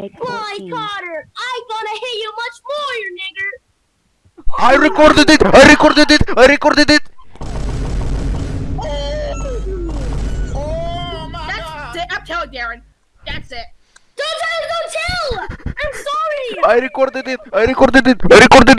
Take Boy 14. Carter, I gonna hit you much more, you nigger. I recorded it! I recorded it! I recorded it! Oh, oh my That's god! it. I'm telling Darren. That's it. Don't tell, don't tell. I'm sorry. I recorded it! I recorded it! I recorded it!